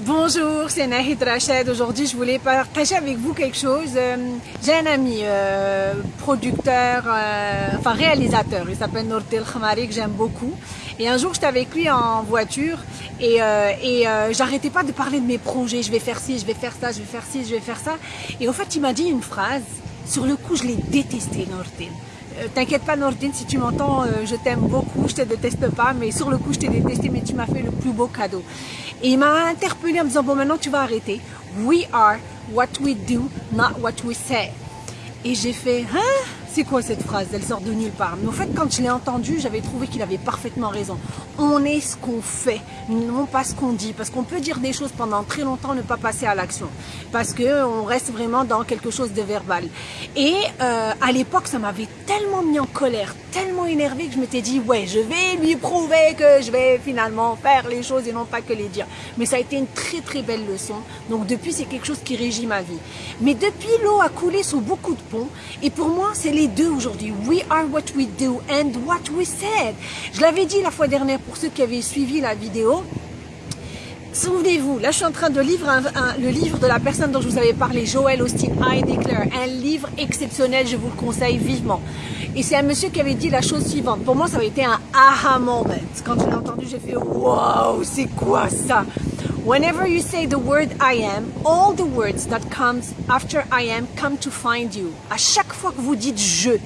Bonjour, c'est Nahid Rached. Aujourd'hui, je voulais partager avec vous quelque chose. Euh, j'ai un ami euh, producteur, euh, enfin réalisateur. Il s'appelle Nortel Khamari, que j'aime beaucoup. Et un jour, j'étais avec lui en voiture et, et j'arrêtais pas de parler de mes projets. Je vais faire ci, je vais faire ça, je vais faire ci, je vais faire ça. Et au fait, il m'a dit une phrase. Sur le coup, je l'ai détesté, Nortel. Euh, t'inquiète pas Nordine, si tu m'entends, euh, je t'aime beaucoup, je te déteste pas, mais sur le coup je t'ai détesté, mais tu m'as fait le plus beau cadeau. Et il m'a interpellé en me disant, bon maintenant tu vas arrêter. We are what we do, not what we say. Et j'ai fait, hein? C'est quoi cette phrase Elle sort de nulle part. Mais en fait, quand je l'ai entendue, j'avais trouvé qu'il avait parfaitement raison. On est ce qu'on fait, non pas ce qu'on dit. Parce qu'on peut dire des choses pendant très longtemps, ne pas passer à l'action. Parce qu'on reste vraiment dans quelque chose de verbal. Et euh, à l'époque, ça m'avait tellement mis en colère, tellement énervé que je m'étais dit, ouais, je vais lui prouver que je vais finalement faire les choses et non pas que les dire. Mais ça a été une très très belle leçon. Donc depuis, c'est quelque chose qui régit ma vie. Mais depuis, l'eau a coulé sous beaucoup de ponts. Et pour moi, c'est les deux aujourd'hui. We are what we do and what we said. Je l'avais dit la fois dernière pour ceux qui avaient suivi la vidéo. Souvenez-vous, là je suis en train de lire le livre de la personne dont je vous avais parlé, Joel Austin, I Declare, un livre exceptionnel, je vous le conseille vivement. Et c'est un monsieur qui avait dit la chose suivante, pour moi ça avait été un aha moment. Quand je l'ai entendu, j'ai fait wow, c'est quoi ça? Whenever you say the word I am, all the words that comes after I am come to find you. À chaque fois que vous dites je,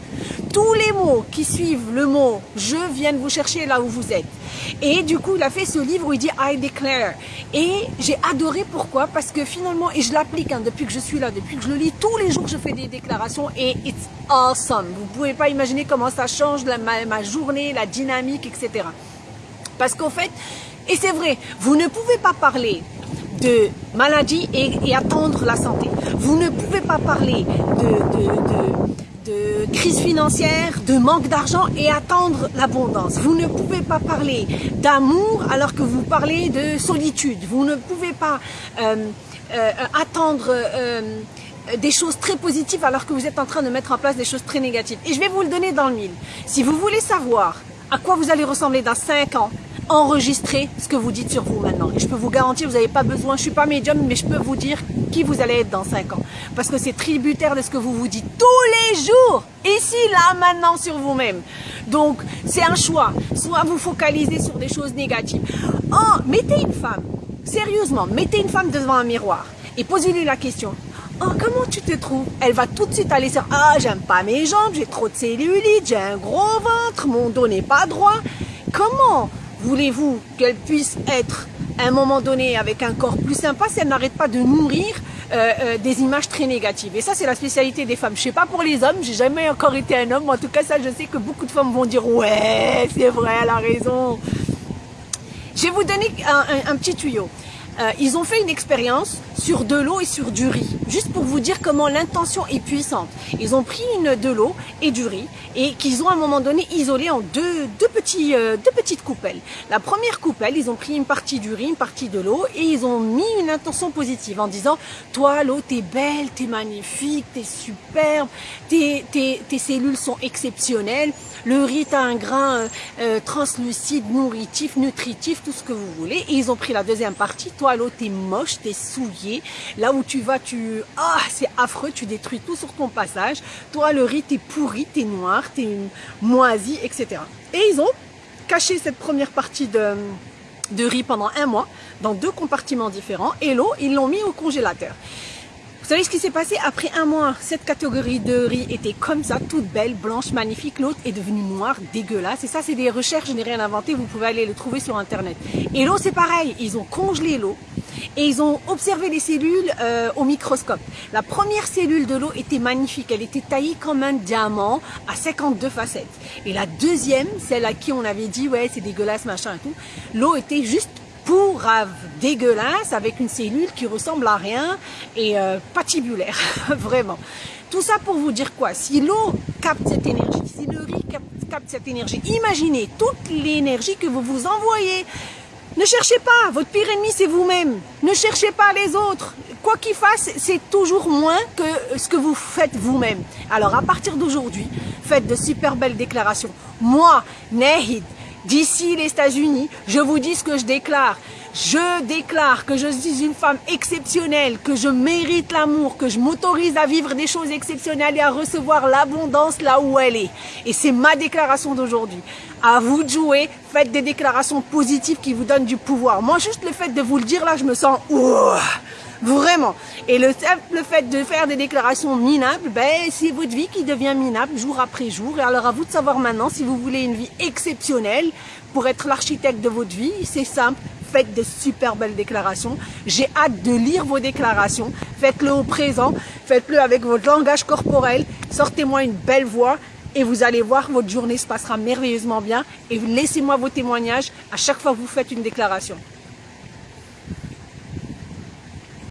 tous les mots qui suivent le mot je viennent vous chercher là où vous êtes. Et du coup, il a fait ce livre où il dit I declare. Et j'ai adoré pourquoi? Parce que finalement, et je l'applique hein, depuis que je suis là, depuis que je le lis, tous les jours je fais des déclarations et it's awesome. Vous pouvez pas imaginer comment ça change ma journée, la dynamique, etc. Parce qu'en fait, et c'est vrai, vous ne pouvez pas parler de maladie et, attendre la santé. Vous ne pouvez pas parler de, crise financière, de manque d'argent et attendre l'abondance. Vous ne pouvez pas parler d'amour alors que vous parlez de solitude. Vous ne pouvez pas euh, euh, attendre... Euh, des choses très positives alors que vous êtes en train de mettre en place des choses très négatives. Et je vais vous le donner dans le mille. Si vous voulez savoir à quoi vous allez ressembler dans 5 ans, enregistrez ce que vous dites sur vous maintenant. Et je peux vous garantir, vous n'avez pas besoin, je suis pas médium, mais je peux vous dire qui vous allez être dans 5 ans. Parce que c'est tributaire de ce que vous vous dites tous les jours, ici, là, maintenant, sur vous-même. Donc, c'est un choix. Soit vous focalisez sur des choses négatives. Oh, mettez une femme, sérieusement, mettez une femme devant un miroir et posez-lui la question. Oh, comment tu te trouves? Elle va tout de suite aller sur Ah, j'aime pas mes jambes, j'ai trop de cellulite, j'ai un gros ventre, mon dos n'est pas droit. Comment voulez-vous qu'elle puisse être à un moment donné avec un corps plus sympa si elle n'arrête pas de nourrir euh, euh, des images très négatives? Et ça, c'est la spécialité des femmes. Je sais pas pour les hommes, j'ai jamais encore été un homme. En tout cas, ça, je sais que beaucoup de femmes vont dire ouais, c'est vrai, elle a raison. Je vais vous donner un petit tuyau. Euh, ils ont fait une expérience sur de l'eau et sur du riz, juste pour vous dire comment l'intention est puissante. Ils ont pris une, de l'eau et du riz et qu'ils ont à un moment donné isolé en deux, deux, petits, euh, deux petites coupelles. La première coupelle, ils ont pris une partie du riz, une partie de l'eau et ils ont mis une intention positive en disant « Toi, l'eau, t'es belle, t'es magnifique, t'es superbe, tes, tes, tes cellules sont exceptionnelles, le riz, t'as un grain euh, translucide, nourritif, nutritif, tout ce que vous voulez. » Et ils ont pris la deuxième partie « Toi, l'eau, t'es moche, t'es souillé. Là où tu vas, tu... Ah, c'est affreux, tu détruis tout sur ton passage. Toi, le riz, t'es pourri, t'es noir, t'es moisi, etc. Et ils ont caché cette première partie de, de riz pendant un mois dans deux compartiments différents. Et l'eau, ils l'ont mis au congélateur. Savez ce qui s'est passé Après un mois, cette catégorie de riz était comme ça, toute belle, blanche, magnifique. L'autre est devenue noire, dégueulasse. Et ça, c'est des recherches, je n'ai rien inventé. Vous pouvez aller le trouver sur Internet. Et l'eau, c'est pareil. Ils ont congelé l'eau et ils ont observé les cellules euh, au microscope. La première cellule de l'eau était magnifique. Elle était taillée comme un diamant à 52 facettes. Et la deuxième, celle à qui on avait dit, ouais, c'est dégueulasse, machin et tout, l'eau était juste pourrave, dégueulasse, avec une cellule qui ressemble à rien et euh, patibulaire, vraiment. Tout ça pour vous dire quoi? Si l'eau capte cette énergie, si le riz capte cette énergie, imaginez toute l'énergie que vous vous envoyez. Ne cherchez pas, votre pire ennemi c'est vous-même. Ne cherchez pas les autres. Quoi qu'il fasse, c'est toujours moins que ce que vous faites vous-même. Alors à partir d'aujourd'hui, faites de super belles déclarations. Moi, Nehid, D'ici les États-Unis, je vous dis ce que je déclare. Je déclare que je suis une femme exceptionnelle, que je mérite l'amour, que je m'autorise à vivre des choses exceptionnelles et à recevoir l'abondance là où elle est. Et c'est ma déclaration d'aujourd'hui. À vous de jouer, faites des déclarations positives qui vous donnent du pouvoir. Moi, juste le fait de vous le dire là, je me sens... Vraiment. Et le simple fait de faire des déclarations minables, ben, c'est votre vie qui devient minable jour après jour. Et alors à vous de savoir maintenant si vous voulez une vie exceptionnelle pour être l'architecte de votre vie. C'est simple. Faites de super belles déclarations. J'ai hâte de lire vos déclarations. Faites-le au présent. Faites-le avec votre langage corporel. Sortez-moi une belle voix et vous allez voir, votre journée se passera merveilleusement bien. Et laissez-moi vos témoignages à chaque fois que vous faites une déclaration.